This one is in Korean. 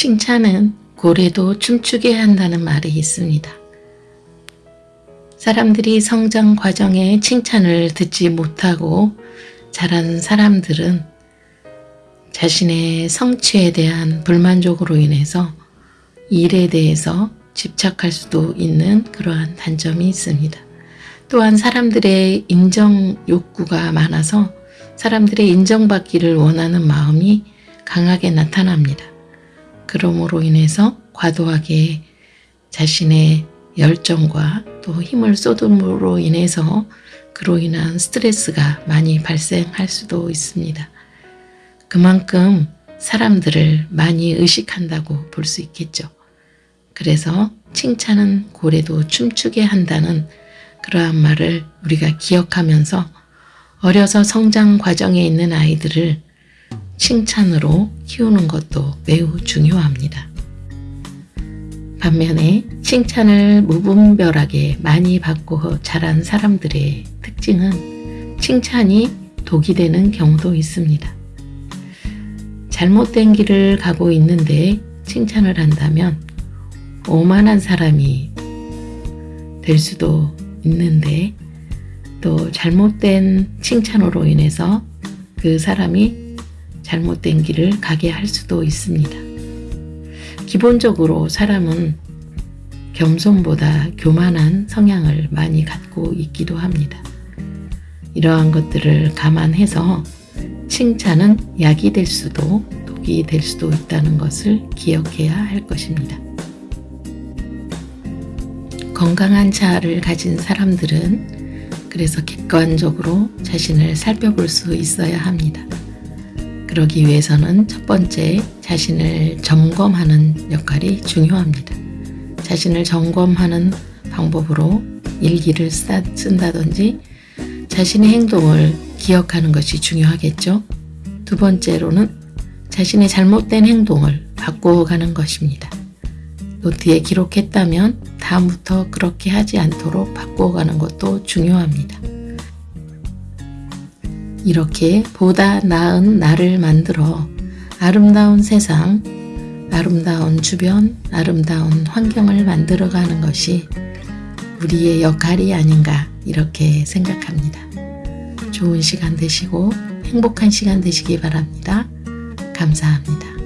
칭찬은 고래도 춤추게 한다는 말이 있습니다. 사람들이 성장 과정에 칭찬을 듣지 못하고 자란 사람들은 자신의 성취에 대한 불만족으로 인해서 일에 대해서 집착할 수도 있는 그러한 단점이 있습니다. 또한 사람들의 인정 욕구가 많아서 사람들의 인정받기를 원하는 마음이 강하게 나타납니다. 그러므로 인해서 과도하게 자신의 열정과 또 힘을 쏟음으로 인해서 그로 인한 스트레스가 많이 발생할 수도 있습니다. 그만큼 사람들을 많이 의식한다고 볼 수 있겠죠. 그래서 칭찬은 고래도 춤추게 한다는 그러한 말을 우리가 기억하면서 어려서 성장 과정에 있는 아이들을 칭찬으로 키우는 것도 매우 중요합니다. 반면에 칭찬을 무분별하게 많이 받고 자란 사람들의 특징은 칭찬이 독이 되는 경우도 있습니다. 잘못된 길을 가고 있는데 칭찬을 한다면 오만한 사람이 될 수도 있는데 또 잘못된 칭찬으로 인해서 그 사람이 잘못된 길을 가게 할 수도 있습니다. 기본적으로 사람은 겸손보다 교만한 성향을 많이 갖고 있기도 합니다. 이러한 것들을 감안해서 칭찬은 약이 될 수도 독이 될 수도 있다는 것을 기억해야 할 것입니다. 건강한 자아를 가진 사람들은 그래서 객관적으로 자신을 살펴볼 수 있어야 합니다. 그러기 위해서는 첫 번째 자신을 점검하는 역할이 중요합니다. 자신을 점검하는 방법으로 일기를 쓴다든지 자신의 행동을 기억하는 것이 중요하겠죠. 두 번째로는 자신의 잘못된 행동을 바꿔가는 것입니다. 노트에 기록했다면 다음부터 그렇게 하지 않도록 바꿔가는 것도 중요합니다. 이렇게 보다 나은 나를 만들어 아름다운 세상, 아름다운 주변, 아름다운 환경을 만들어가는 것이 우리의 역할이 아닌가 이렇게 생각합니다. 좋은 시간 되시고 행복한 시간 되시기 바랍니다. 감사합니다.